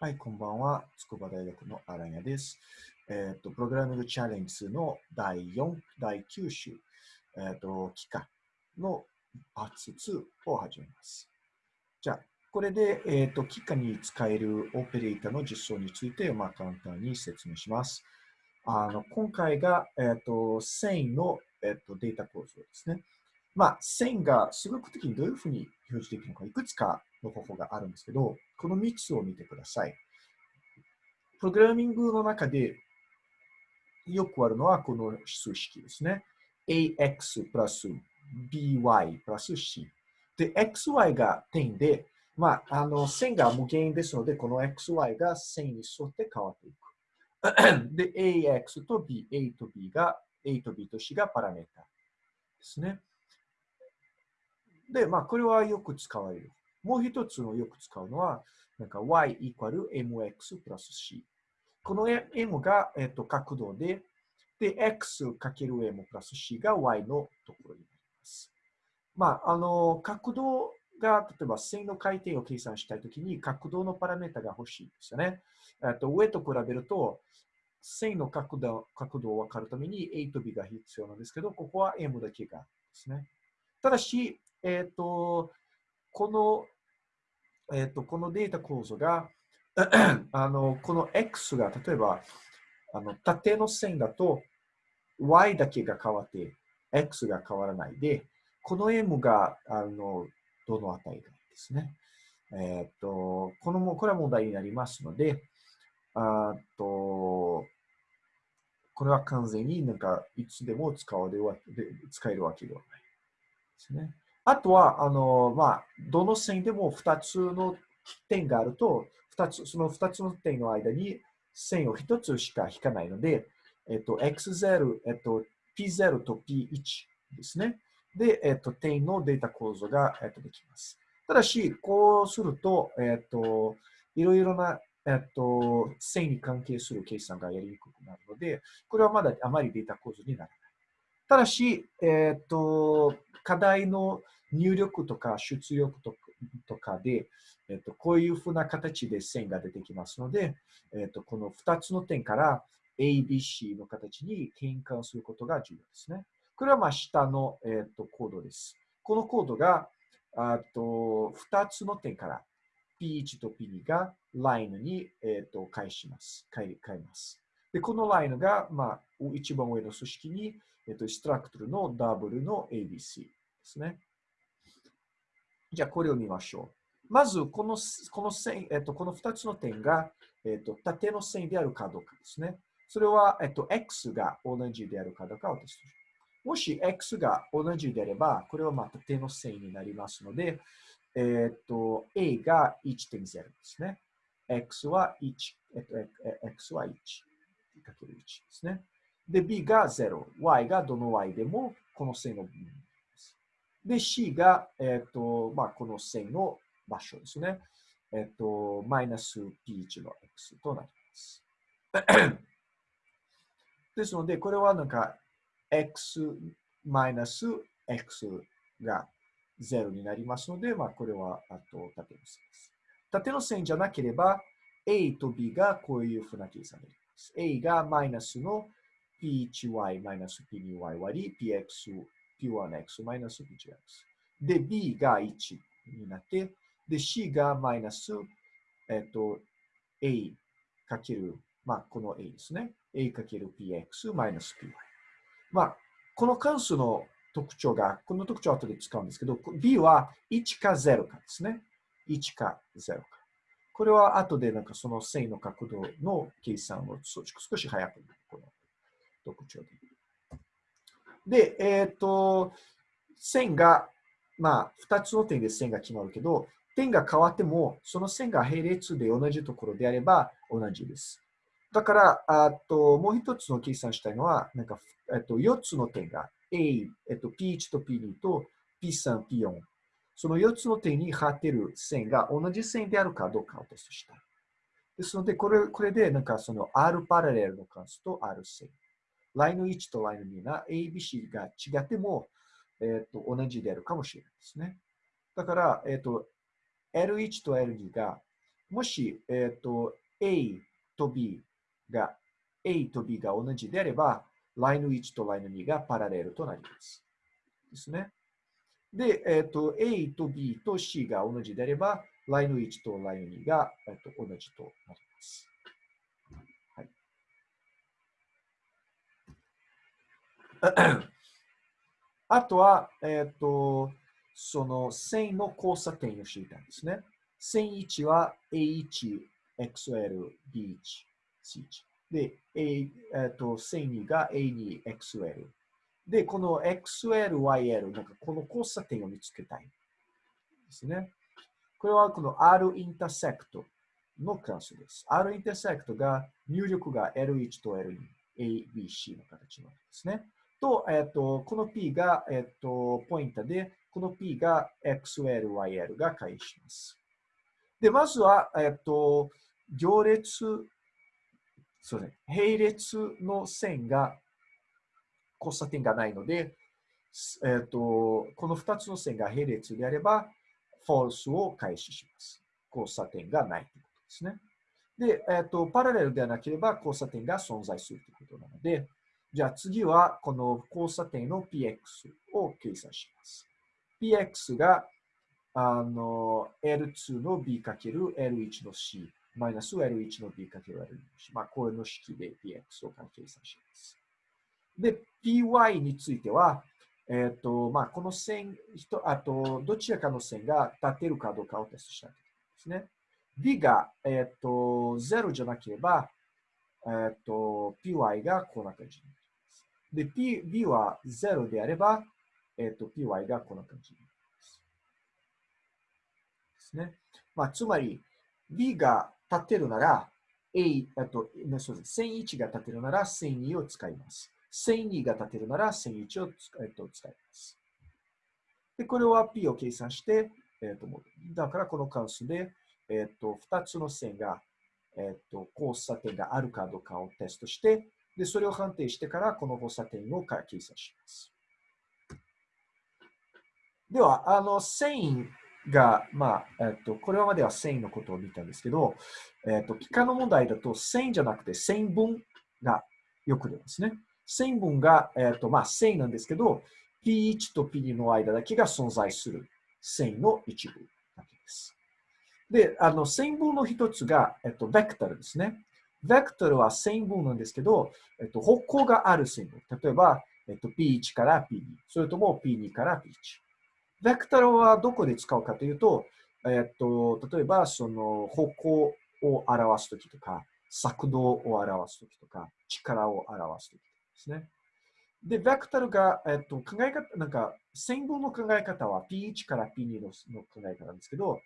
はい、こんばんは。筑波大学の荒谷です。えっ、と、プログラミングチャレンジの第4、第9週、えっ、と、期間のパーツ2を始めます。じゃあ、これで、えっ、と、期間に使えるオペレーターの実装について、まあ、簡単に説明します。あの、今回が、えっ、と、線の、えっ、と、データ構造ですね。まあ、線が数学的にどういうふうに表示できるのか、いくつかの方法があるんですけど、この3つを見てください。プログラミングの中でよくあるのはこの数式ですね。ax プラス by プラス c。で、xy が点で、まあ、あの線が無限ですので、この xy が線に沿って変わっていく。で、ax と b、a と b が、a と b と c がパラメータですね。で、まあ、これはよく使われる。もう一つのよく使うのは、なんか y イコール mx プラス c。この m が、えっと、角度で、で、x かける m プラス c が y のところになります。まあ、あの、角度が、例えば線の回転を計算したいときに、角度のパラメータが欲しいですよね。えっと、上と比べると、線の角度角度を分かるために a と b が必要なんですけど、ここは m だけがですね。ただし、えっ、ー、と、この、えっ、ー、と、このデータ構造が、あの、この X が、例えば、あの、縦の線だと、Y だけが変わって、X が変わらないで、この M が、あの、どの値がですね。えっ、ー、と、このも、これは問題になりますので、あと、これは完全になんか、いつでも使われるわけで、使えるわけではないですね。あとは、あの、まあ、どの線でも2つの点があると、2つ、その2つの点の間に線を1つしか引かないので、えっと、x0、えっと、p0 と p1 ですね。で、えっと、点のデータ構造が、えっと、できます。ただし、こうすると、えっと、いろいろな、えっと、線に関係する計算がやりにくくなるので、これはまだあまりデータ構造にならない。ただし、えっと、課題の入力とか出力とかで、えっと、こういうふうな形で線が出てきますので、えっと、この2つの点から ABC の形に変換することが重要ですね。これはまあ下の、えっと、コードです。このコードがあと2つの点から P1 と P2 がラインに、えっと返します。変えます。で、このラインが、まあ、一番上の組織に、えっと、ストラクトルのダブルの ABC ですね。じゃあ、これを見ましょう。まず、このこの線、えっと、この2つの点が、えっと、縦の線であるかどうかですね。それは、えっと、x が同じであるかどうかをテストします。もし x が同じであれば、これはまあ縦の線になりますので、えっと、a が1.0ですね。x は1、えっと、x は1かける1ですね。で、b が0、y がどの y でもこの線の部分で、C が、えっ、ー、と、まあ、この線の場所ですね。えっ、ー、と、マイナス P1 の X となります。ですので、これはなんか、X マイナス X が0になりますので、まあ、これは、あと、縦の線です。縦の線じゃなければ、A と B がこういうふうな計算になります。A がマイナスの P1y マイナス P2y 割り Px P1x マイナス P2x。で、B が1になって、で、C がマイナス、えっと、A かける、まあ、この A ですね。A かける PX マイナス PY。まあ、この関数の特徴が、この特徴を後で使うんですけど、B は1か0かですね。1か0か。これは後でなんかその線の角度の計算を少し早くこの特徴でで、えっ、ー、と、線が、まあ、2つの点で線が決まるけど、点が変わっても、その線が並列で同じところであれば同じです。だから、あともう一つの計算したいのは、なんか、えっと、4つの点が A、えっと、P1 と P2 と P3、P4。その4つの点に張ってる線が同じ線であるかどうかをテストしたい。ですので、これこれで、なんかその R パラレルの関数と R 線。ラインの1とラインの2が ABC が違っても、えー、と同じであるかもしれないですね。だから、えっ、ー、と、L1 と L2 がもし、えっ、ー、と、A と B が、A と B が同じであれば、ラインの1とラインの2がパラレルとなります。ですね。で、えっ、と、A と B と C が同じであれば、ラインの1とラインの2が、えー、と同じとなります。はい、あとは、えっ、ー、と、その線の交差点を知りたいんですね。線1は A1、XL、B1、C1。で、A えっと、線2が A2、XL。で、この XL、YL、なんかこの交差点を見つけたい。ですね。これはこの R インターセクトの関数です。R インターセクトが入力が L1 と L2、A、B、C の形のですね。と、えっと、この P が、えっと、ポインタで、この P が XL、YL が返します。で、まずは、えっと、行列、そうね、並列の線が、交差点がないので、えっと、この2つの線が並列であれば、フォルスを開始します。交差点がないということですね。で、えっと、パラレルではなければ交差点が存在するということなので、じゃあ次はこの交差点の px を計算します。px があの L2 の B かける L1 の C マイナス L1 の B かける L2 の C。まあ、これの式で px を計算します。で、py については、えっ、ー、と、まあ、この線、あと、どちらかの線が立てるかどうかをテストしたいですね。b が、えっ、ー、と、0じゃなければ、えっ、と、py がこんな感じになります。で、p、b は0であれば、えっ、と、py がこんな感じになります。ですね。まあ、つまり、B が立てるなら、A、あと、そうです。1001が立てるなら、1002を使います。1002が立てるなら、1001を,、えっと、使います。で、これは P を計算して、えっと、だからこの関数で、えっと、2つの線が、えっと、交差点があるかどうかをテストして、で、それを判定してから、この交差点を計算します。では、あの、線が、まあ、えっと、これまでは線のことを見たんですけど、えっと、幾何の問題だと線じゃなくて線分がよく出ますね。線分が、えっと、まあ、線なんですけど、P1 と P2 の間だけが存在する線の一部だけです。で、あの、線分の一つが、えっと、ベクトルですね。ベクトルは線分なんですけど、えっと、方向がある線分。例えば、えっと、P1 から P2、それとも P2 から P1。ベクトルはどこで使うかというと、えっと、例えば、その方向を表すときとか、速度を表すときとか、力を表すときですね。で、ベクトルが、えっと、考え方、なんか、線分の考え方は P1 から P2 のの考え方なんですけど、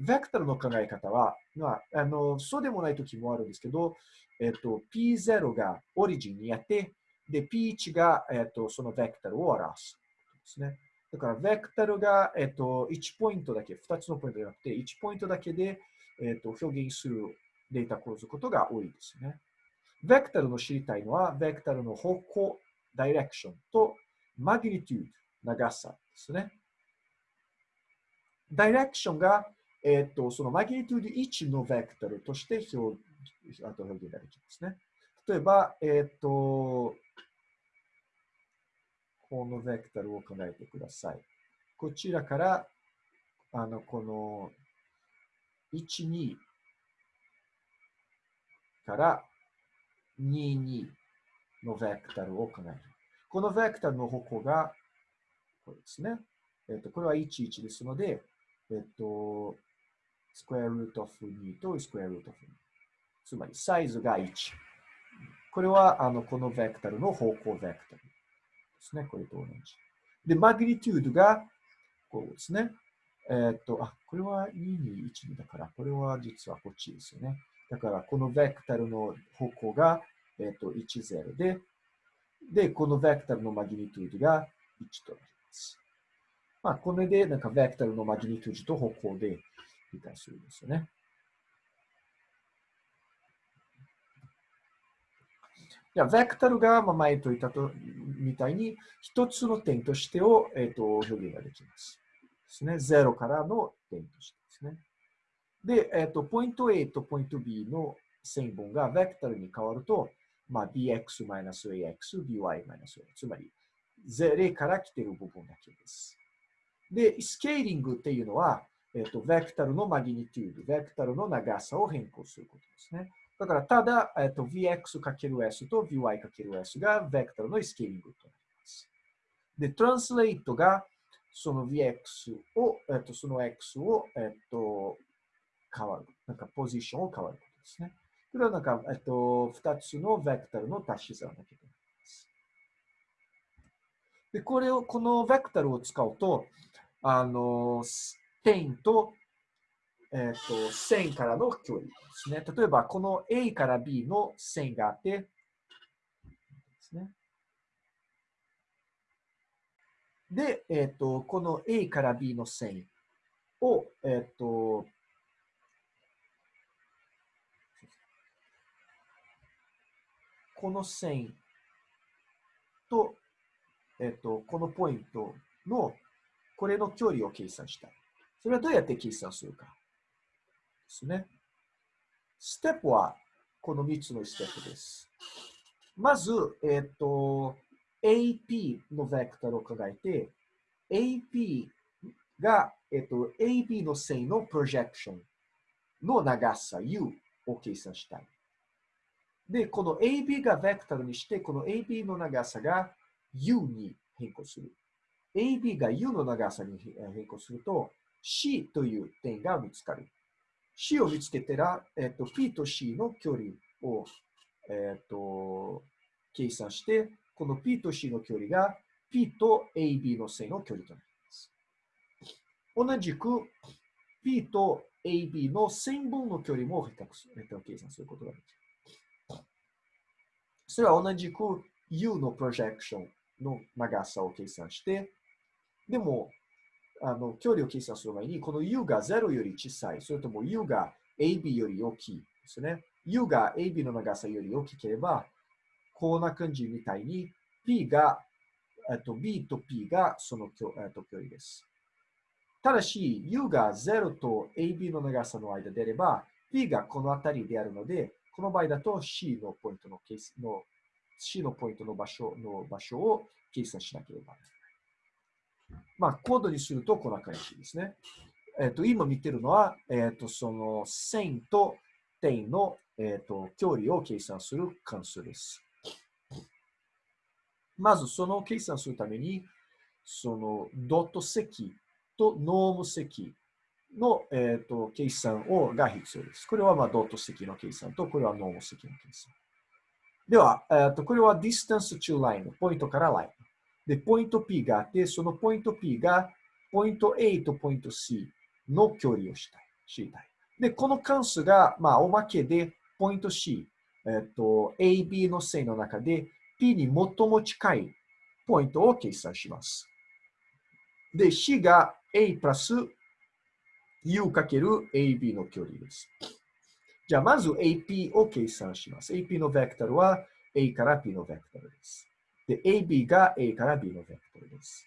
ベクトルの考え方は、まあ、あのそうでもないときもあるんですけど、えっと、P0 がオリジンにあって、で、P1 が、えっと、そのベクトルを表すですね。だから、ベクタルが、えっと、1ポイントだけ、2つのポイントじゃなくて、1ポイントだけで、えっと、表現するデータ構図ことが多いですね。ベクタルの知りたいのは、ベクタルの方向、ダイレクションと、マグニテュード、長さですね。ダイレクションが、えっと、そのマグニテュード1のベクタルとして表あと表現ができますね。例えば、えっと、このベクトルを考えてください。こちらから、あの、この、1、2から2、2のベクトルを考える。このベクトルの方向が、これですね。えっ、と、これは1、1ですので、えっ、と、スクエアルートオフ2とスクエアルートオフ2。つまり、サイズが1。これは、あの、このベクトルの方向ベクトル。ですね。これと同じ。で、マグニテュードが、こうですね。えー、っと、あ、これは2に1だから、これは実はこっちですよね。だから、このベクタルの方向が、えー、っと、1、0で、で、このベクタルのマグニテュードが1となります。まあ、これで、なんか、ベクタルのマグニテュードと方向で理解するんですよね。じゃあ、ベクトルが、前と言ったとみたいに、一つの点としてを、えーと、表現ができます。ですね。0からの点としてですね。で、えっ、と、ポイント A とポイント B の線分がベクタルに変わると、まあ、bx-ax、by-a。つまり、0から来ている部分だけです。で、スケーリングっていうのは、えっ、と、ベクタルのマギニテュード、ベクタルの長さを変更することですね。だから、ただ、えっ、と、vx×s と vy×s がベクタルのスケーリングとなります。で、トランスレートが、その vx を、えっ、と、その x を、えっ、と、変わる。なんか、ポジションを変わることですね。これはなんか、えっと、二つのベクタルの足し算だけでで、これを、このベクタルを使うと、あの、点と、えっ、と、線からの距離ですね。例えば、この A から B の線があって、ですね。で、えっ、と、この A から B の線を、えっ、と、この線と、えっと、このポイントの、これの距離を計算したい。それはどうやって計算するか。ですね。ステップは、この3つのステップです。まず、えっと、AP のベクタルを考えて、AP が、えっと、AB の線のプロジェクションの長さ U を計算したい。で、この AB がベクタルにして、この AB の長さが U に変更する。AB が U の長さに変更すると、C という点が見つかる。C を見つけたら、えっと、P と C の距離を、えっと、計算して、この P と C の距離が P と AB の線の距離となります。同じく P と AB の線分の距離も比較する、計算することができる。それは同じく U のプロジェクションの長さを計算して、でも、あの距離を計算する前に、この U が0より小さい、それとも U が AB より大きいですね。U が AB の長さより大きければ、こんな感じみたいに P が、えっと、B と P がその距,、えっと、距離です。ただし、U が0と AB の長さの間であれば、P がこの辺りであるので、この場合だと C のポイントのケースの C のポイントの場所の場所を計算しなければならない。まあ、コードにするとこんな感じですね。えっ、ー、と、今見てるのは、えっ、ー、と、その線と点の、えっ、ー、と、距離を計算する関数です。まず、その計算するために、そのドット積とノーム積の、えーと、計算をが必要です。これは、まあ、ドット積の計算と、これはノーム積の計算。では、えーと、これは distance to line、ポイントからライン。で、ポイント P があって、そのポイント P がポイント A とポイント C の距離をしたい。知りたい。で、この関数が、まあ、おまけで、ポイント C、えっ、と、AB の線の中で P に最も近いポイントを計算します。で、C が A プラス u かける ab の距離です。じゃあ、まず ap を計算します。ap のベクトルは a から b のベクトルです。で、ab が a から b のベクトルです。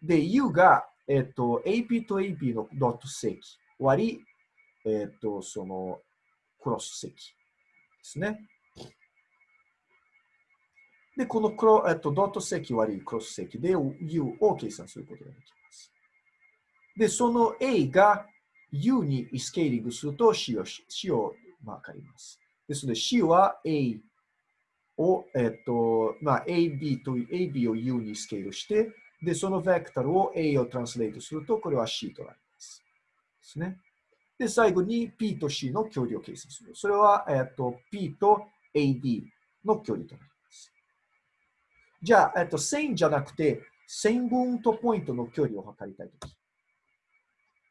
で、u が、えっと、ap と ab のドット積割り、えっと、その、クロス積ですね。で、このクロ、えっと、ドット積割りクロス積で u を計算することができます。で、その a が U にスケーリングすると C を C をわかります。ですので C は A を、えっと、まあ、AB と AB を U にスケールして、で、そのベクタルを A をトランスレートすると、これは C となります。ですね。で、最後に P と C の距離を計算する。それは、えっと、P と AB の距離となります。じゃあ、えっと、線じゃなくて、線分とポイントの距離を測りたいとき。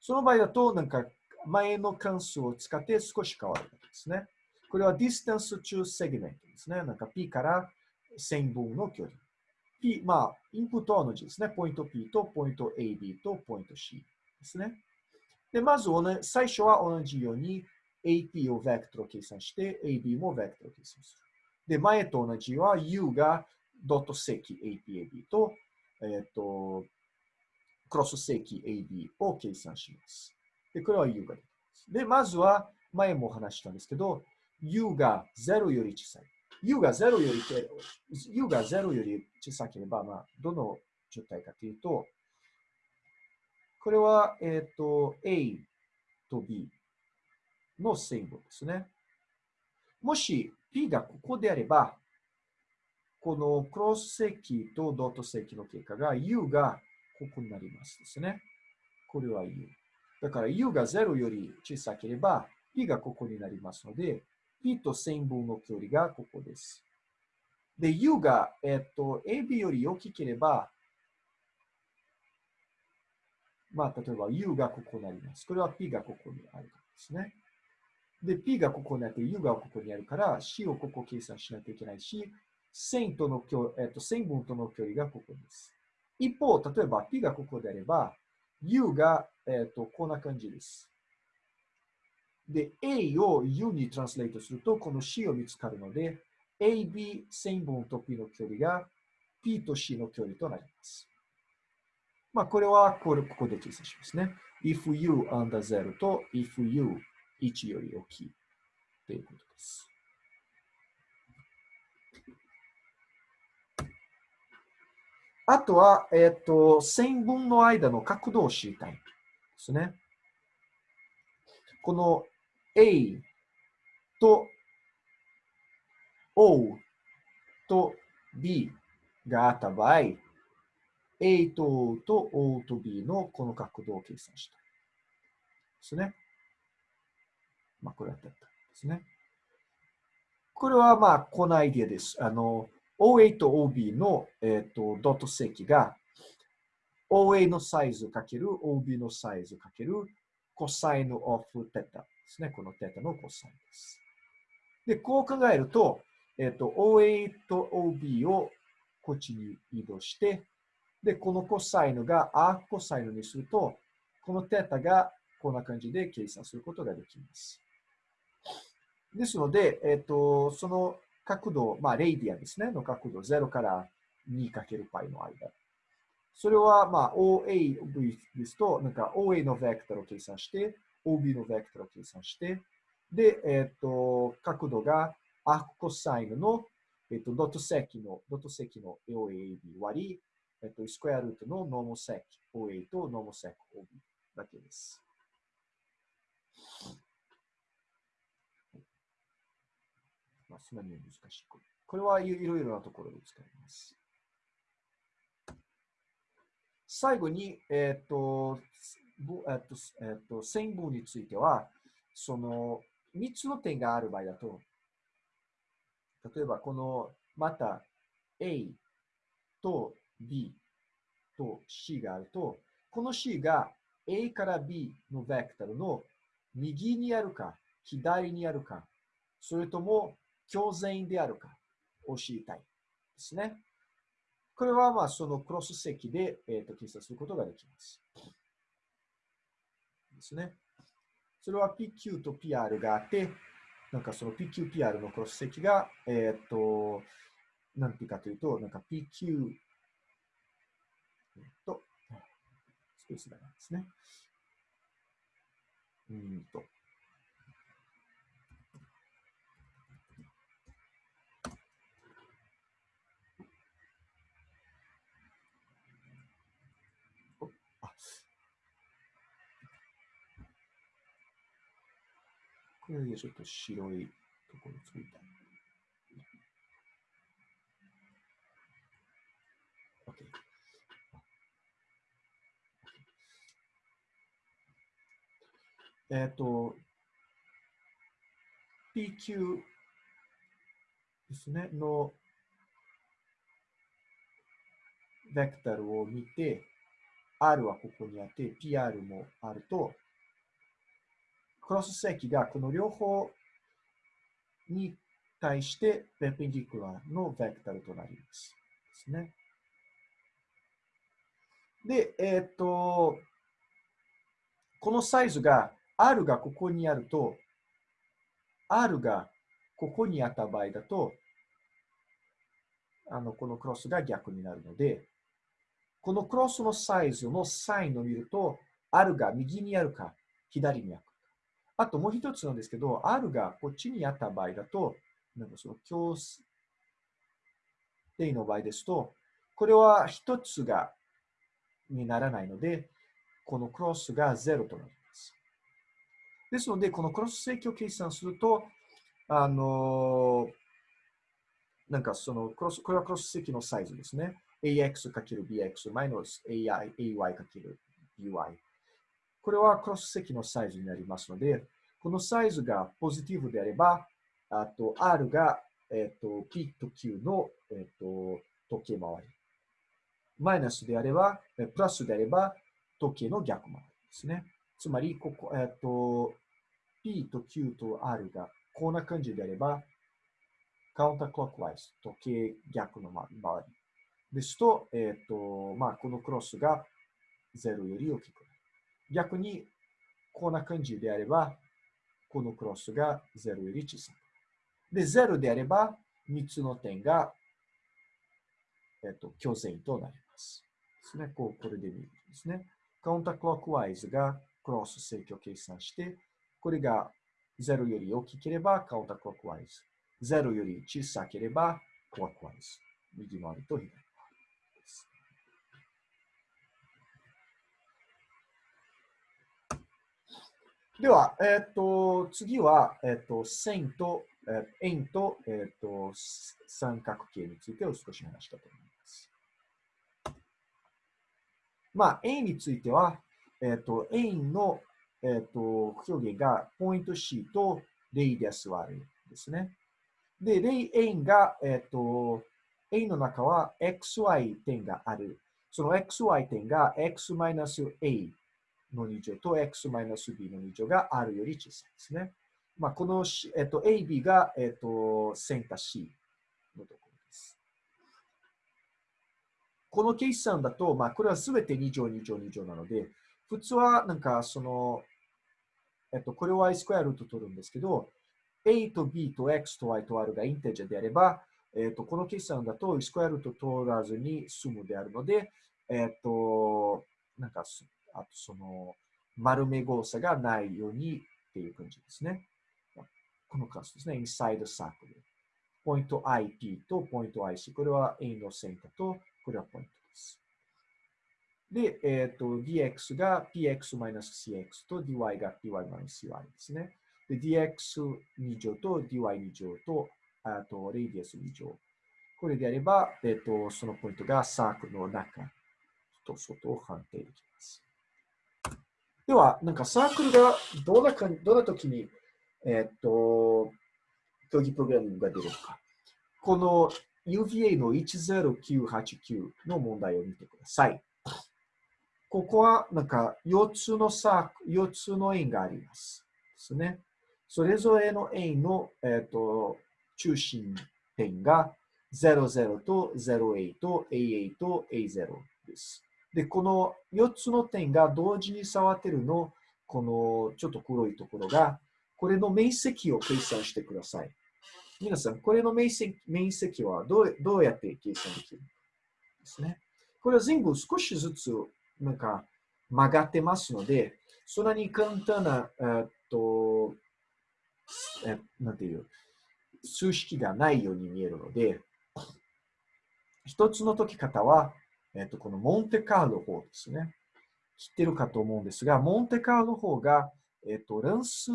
その場合だと、なんか前の関数を使って少し変わるわけですね。これは distance to segment ですね。なんか P から線分の距離。P、まあ、インプットは同じですね。ポイント P とポイント AB とポイント C ですね。で、まず、最初は同じように AP をベクトル計算して、AB もベクトル計算する。で、前と同じは U がドット積 APAB と、えっ、ー、と、クロス積 AB を計算します。で、これは U が出てます。で、まずは、前も話したんですけど、u が0より小さい。u が0より、u が0より小さければ、まあ、どの状態かというと、これは、えっ、ー、と、a と b のセンボですね。もし p がここであれば、このクロス積とドット積の結果が u がここになりますですね。これは u。だから u が0より小さければ p がここになりますので、p と線分の距離がここです。で、u が、えっと、ab より大きければ、まあ、例えば u がここになります。これは p がここにあるからですね。で、p がここにあって u がここにあるから、c をここ計算しないといけないし、線との距離、えっと、線分との距離がここです。一方、例えば p がここであれば、u が、えっと、こんな感じです。で、a を u にトランスレートすると、この c を見つかるので、ab 線分と p の距離が p と c の距離となります。まあ、これはこれここで計算しますね。if u under 0と if u 1より大きいということです。あとは、えっ、ー、と、線分の間の角度を知りたいですね。この A と O と B があった場合、A と O と O と B のこの角度を計算した。ですね。まあ、これはったんですね。これはまあ、このアイディアです。あの、OA と OB の、えーと、ドット積が OA のサイズかける OB のサイズかけるコサインオフテタですね。このテタのコサインです。で、こう考えると、えっ、ー、と、OA と OB をこっちに移動して、で、このコサインがアーコサインにすると、このテタがこんな感じで計算することができます。ですので、えっ、ー、と、その角度、まあ、レイディアですね、の角度、0から 2×π の間。それは、まあ、OA ですと、なんか OA のベクトルを計算して、OB のベクトルを計算して、で、えっ、ー、と、角度がアークコサインの、えっ、ー、と、ドット積の、ドット積の OAB 割り、えっ、ー、と、スクエアルートのノーモ積 OA とノーモ積 OB だけです。まあ、そんなに難しい。これはいろいろなところで使います。最後に、えっ、と、えっ、と、えっ、と、線分については、その3つの点がある場合だと、例えばこの、また A と B と C があると、この C が A から B のベクトルの右にあるか、左にあるか、それとも強全であるかを知りたいですね。これはまあそのクロス積で、えー、と計算することができます。ですね。それは PQ と PR があって、なんかその PQPR のクロス積が、えっ、と、なんていうかというと、なんか PQ、えっ、と、スペースがなんですね。うんと、ちょっと白いところ作りたい。OK。えっ、ー、と、PQ ですね、のベクタルを見て、R はここにあって、PR もあると、クロス積がこの両方に対してペンペンディクラーのベクタルとなります。ですね。で、えっ、と、このサイズが R がここにあると、R がここにあった場合だと、あの、このクロスが逆になるので、このクロスのサイズのサインを見ると、R が右にあるか、左にあるか。あともう一つなんですけど、R がこっちにあった場合だと、なんかその強定の場合ですと、これは一つが、にならないので、このクロスが0となります。ですので、このクロス積を計算すると、あのなんかそのクロス、これはクロス積のサイズですね。ax×bx マイナス ay×by。これはクロス積のサイズになりますので、このサイズがポジティブであれば、あと R が、えっ、と P と Q の、えっ、と時計回り。マイナスであれば、プラスであれば、時計の逆回りですね。つまり、ここ、えっ、と、P と Q と R がこんな感じであれば、カウンタークロックワイズ、時計逆の回り。ですと、えっ、と、まあ、このクロスが0より大きくなる。逆に、こんな感じであれば、このクロスが0より小さく。で、0であれば、3つの点が、えっと、虚線となります。ですね。こう、これで見るんですね。カウンタークロックワイズがクロス正規を計算して、これが0より大きければカウンタークロックワイズ。0より小さければクロックワイズ。右回りと左回り。では、えっ、ー、と、次は、えっ、ー、と、線と、えー、円と、えっ、と、三角形についてを少し話したと思います。まあ、円については、えっ、と、円の、えっ、と、表現が、ポイント C とレイディアス割るですね。で、レイ円が、えっ、と、円の中は xy 点がある。その xy 点が x-a の2乗と x マイナス b の2乗が r より小さいですね。まあ、この、えっと、AB が、えっと、センター C のところです。この計算だと、まあ、これはすべて2乗、2乗、2乗なので、普通はなんかその、えっと、これを y スクエアルート取るんですけど、a と b と x と y と r がインテージャーであれば、えっと、この計算だとスクエアルート取らずに済むであるので、えっと、なんかあとその丸め誤差がないようにっていう感じですね。このクラスですね。inside circle。ポイント IP とポイント IC。これは A のセンターと、これはポイントです。で、えっ、ー、と、dx が px-cx と dy が py-cy ですね。で、dx2 乗と dy2 乗と、あと、レイディアス2乗。これであれば、えっ、ー、と、そのポイントがサークルの中と外を判定できます。では、なんかサークルがどんなかどんな時に、えっ、と、競技プログラミングが出るのか。この UVA の10989の問題を見てください。ここはなんか4つのサークル、4つの円があります。ですね。それぞれの円の、えっ、と中心点が00と08と AA と A0 です。で、この4つの点が同時に触ってるの、このちょっと黒いところが、これの面積を計算してください。皆さん、これの面積面積はどうどうやって計算できるですね？これは全部少しずつなんか曲がってますので、そんなに簡単な、えっと、えなんていう、数式がないように見えるので、一つの解き方は、えっと、このモンテカーロ法ですね。知ってるかと思うんですが、モンテカーロ法が、えっと、乱数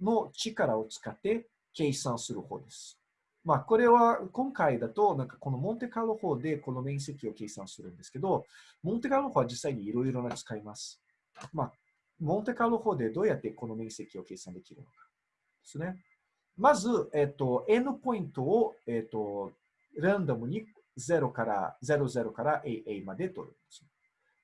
の力を使って計算する方です。まあ、これは今回だと、なんかこのモンテカーロ法でこの面積を計算するんですけど、モンテカーロ法は実際にいろいろな使います。まあ、モンテカーロ法でどうやってこの面積を計算できるのかですね。まず、えっと、n ポイントを、えっと、ランダムに0から、00から AA まで取るんです。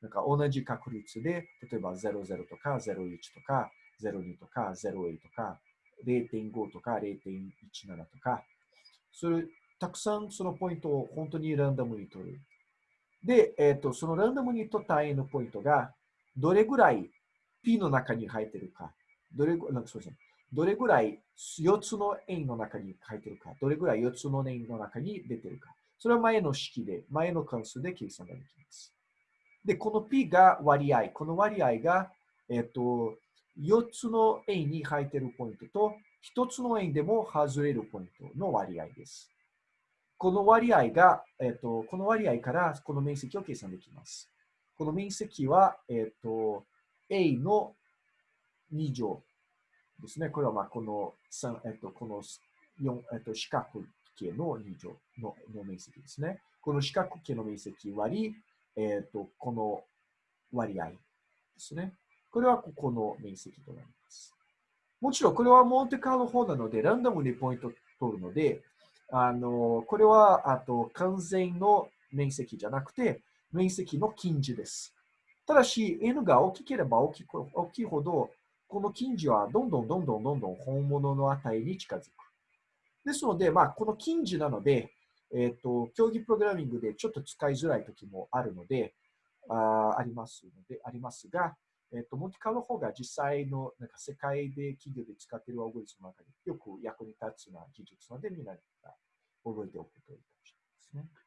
なんか同じ確率で、例えば00とか01とか02とか08とか0.5とか0.17とか、それ、たくさんそのポイントを本当にランダムに取る。で、えっ、ー、と、そのランダムに取った A のポイントが、どれぐらい P の中に入ってるか、どれなんかそうですね、どれぐらい4つの円の中に入ってるか、どれぐらい4つの円の中に出てるか。それは前の式で、前の関数で計算ができます。で、この P が割合。この割合が、えっ、と、4つの円に入っているポイントと、1つの円でも外れるポイントの割合です。この割合が、えっ、と、この割合からこの面積を計算できます。この面積は、えっ、と、A の2乗ですね。これはまあこの3、えっ、と、この4、えっ、と、四角形の2乗のの面積ですね。この四角形の面積割り、えっ、と、この割合ですね。これはここの面積となります。もちろん、これはモンテカーロ法なので、ランダムにポイント取るので、あの、これは、あと、完全の面積じゃなくて、面積の近似です。ただし、n が大きければ大き大きいほど、この近似はどんどんどんどんどんどん本物の値に近づく。ですので、まあ、この近似なので、えっ、ー、と、競技プログラミングでちょっと使いづらい時もあるので、あありますので、ありますが、えっ、ー、と、モンテカの方が実際のなんか世界で企業で使っているアオゴリスムの中でよく役に立つな技術なので、みんな覚えておくといいかもしれないですね。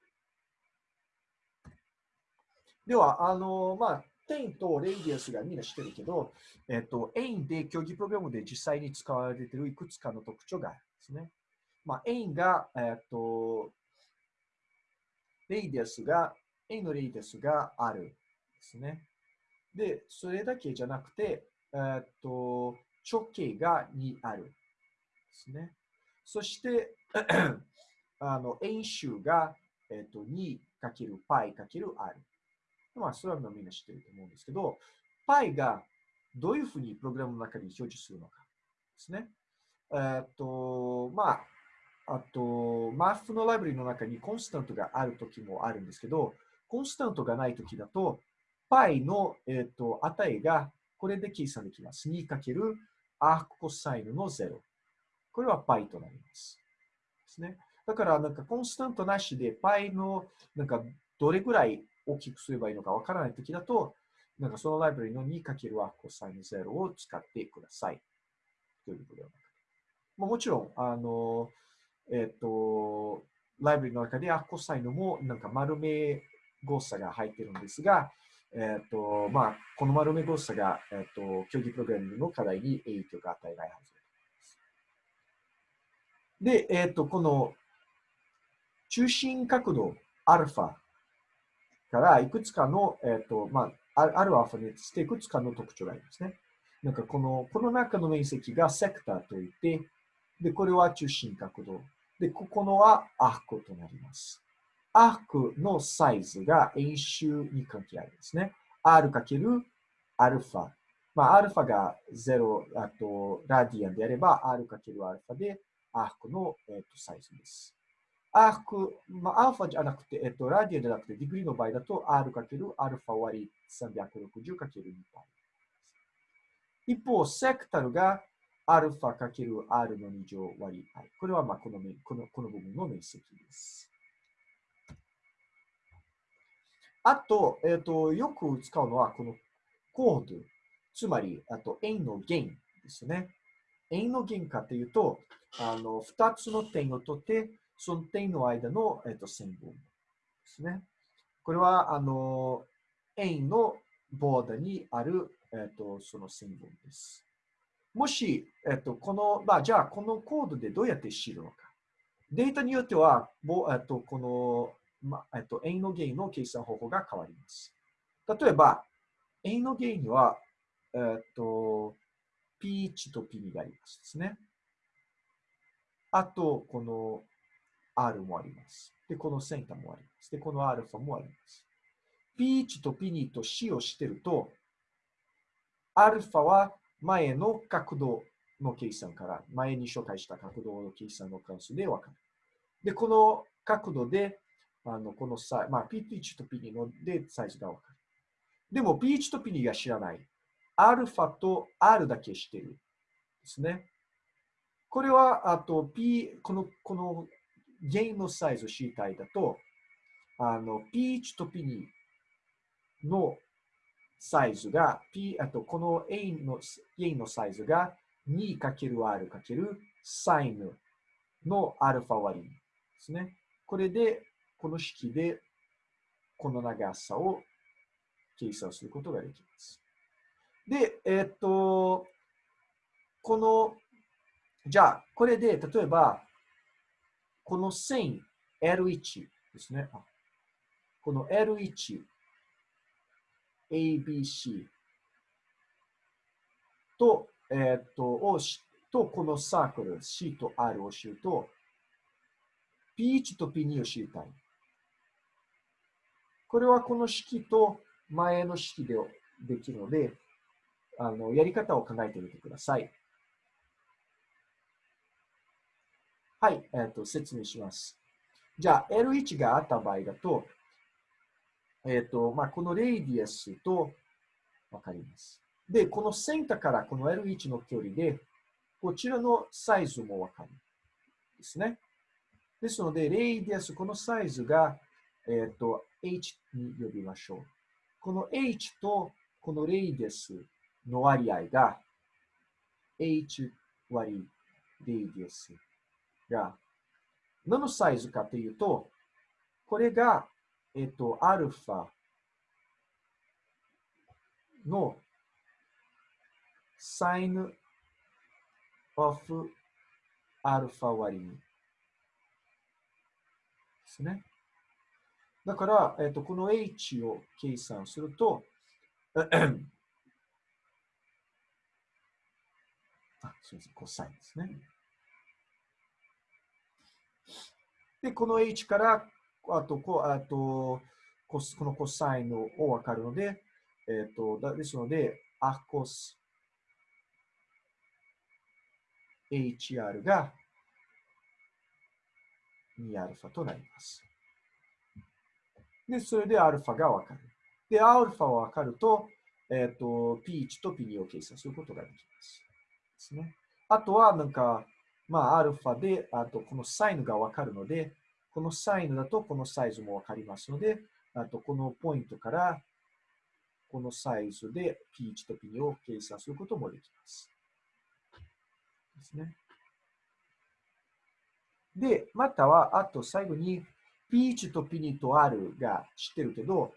では、あの、まあ、点と radius がみんな知ってるけど、えっと、円で競技プログラムで実際に使われているいくつかの特徴があるんですね。まあ、円が、えっと、 radius が、円の radius があるですね。で、それだけじゃなくて、えっと、直径が2r ですね。そして、あの円周が、えっと 2×π×r。まあ、それはみんな知ってると思うんですけど、π がどういうふうにプログラムの中に表示するのかですね。えっと、まあ、あと、マフのライブラリの中にコンスタントがあるときもあるんですけど、コンスタントがないときだと、π の、えっと値がこれで計算できます。2× アークコサインの0。これは π となります。ですね。だから、なんかコンスタントなしで π の、なんかどれぐらい大きくすればいいのかわからないときだと、なんかそのライブラリの 2× アコサイン0を使ってください。ということではなくて。もちろん、あの、 えっ、ー、と、ライブラリの中でアッコサインもなんか丸め誤差が入ってるんですが、えっ、ー、と、まあ、この丸め誤差が、えっ、ー、と、競技プログラミングの課題に影響が与えないはずです。で、えっ、と、この中心角度アルファからいくつかの、えっ、と、まあ、あるアルファにしていくつかの特徴がありますね。なんかこの、この中の面積がセクターといって、で、これは中心角度。で、ここのはアークとなります。アークのサイズが円周に関係あるんですね。r かけるアルファ。まあ、アルファが0、あと、 radian であれば、r かけるアルファで、 arc の、えー、とサイズです。アーク、まあ、アルファじゃなくて、えっと、 radian じゃなくて、 degree の場合だと、R かけるアルファ割り360かける2π。一方、 sector がアルファかける R の2乗割り i。これはまあこのこのこの部分の面積です。あと、えっ、と、よく使うのはこのコード。つまり、あと円の弦ですね。円の弦かというと、あの、2つの点を取って、その点の間の、えっと、線分ですね。これは、あの、円のボーダーにある、えっと、その線分です。もし、えっと、この、まあ、じゃあ、このコードでどうやって知るのか。データによっては、ぼえっと、この、まあえっと、円の弦の計算方法が変わります。例えば、円の弦には、えっと、P1 と P2 がありますですね。あと、この R もあります。で、このセンターもあります。で、このアルファもあります。P1 と P2 と C をしてると、アルファは前の角度の計算から、前に紹介した角度の計算の関数でわかる。で、この角度で、あのこのサイまあ、P1 と P2 のでサイズがわかる。でも P1 と P2 が知らない。アルファと R だけ知ってる。ですね。これは、あと P、この、このゲインのサイズを知りたいだと、あの、P1 と P2 のサイズが、P、あとこの A のゲインのサイズが 2×R× サインのアルファ割りですね。これで、この式でこの長さを計算することができます。で、えっ、と、この、じゃあ、これで、例えば、この線 L1 ですね。この L1、ABC と、えっ、と、をと、このサークル C と R を知ると、P1 と P2 を知りたい。これはこの式と前の式でできるので、あのやり方を考えてみてください。はい、えーと、説明します。じゃあ、L1 があった場合だと、えっ、ー、と、まあ、この radius とわかります。で、このセンターからこの L1 の距離で、こちらのサイズもわかる。ですね。ですので、レイディアス、このサイズが、えっ、ー、と、H に呼びましょう。この H とこの radius の割合が H 割レイディアスが何のサイズかというと、これが、えっ、と、アルファのサイン of アルファ割に。ですね。だから、えっと、この h を計算すると、あ、すみません、コサインですね。で、この h から、あと、こあとこのコサインを分かるので、えっ、と、ですので、アコス HR が 2α となります。で、それで α がわかる。で、α わかると、えっ、ー、と、P1 と P2 を計算することができます。ですね。あとは、なんか、まあ、α で、あと、このサインがわかるので、 このサインだと、このサイズもわかりますので、あと、このポイントから、このサイズで P1 と P2 を計算することもできます。ですね。で、または、あと最後に、P1 と P2 と R が知ってるけど、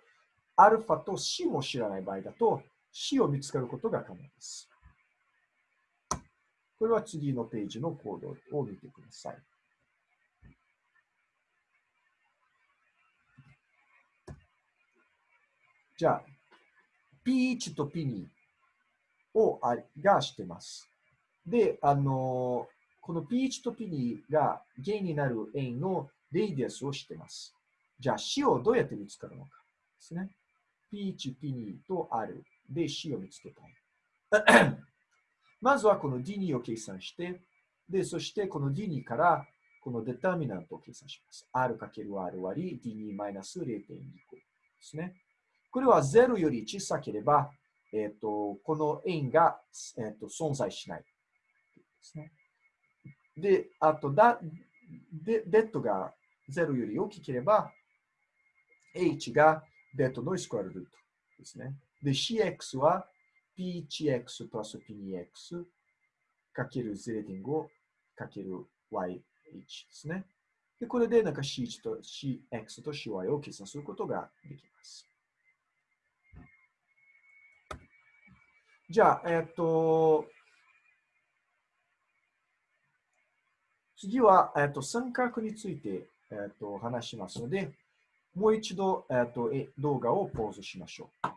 アルファと C も知らない場合だと、C を見つかることが可能です。これは次のページのコードを見てください。じゃあ、P1 と P2 をあが知ってます。で、あの、この P1 と P2 が弦になる円の radius を知ってます。じゃあ C をどうやって見つかるのかですね。P1、P2 と R で C を見つけたい。まずはこの D2 を計算して、で、そしてこの D2 からこの determinant を計算します。R×R 割り D2-0.2 個ですね。これは0より小さければ、えっ、ー、と、この円が、えーと、存在しないですね。で、あとだ、で、デッドが0より大きければ、h がデッドのスクワルルートですね。で、cx は p1x プラス p2x かける0.5かける yh ですね。で、これでなんか c1 と cx と cy を計算することができます。じゃあ、えっと、次は、えっと、三角について、えっと、話しますので、もう一度、えっと、動画をポーズしましょう。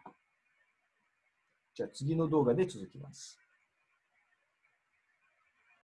じゃあ次の動画で続きます。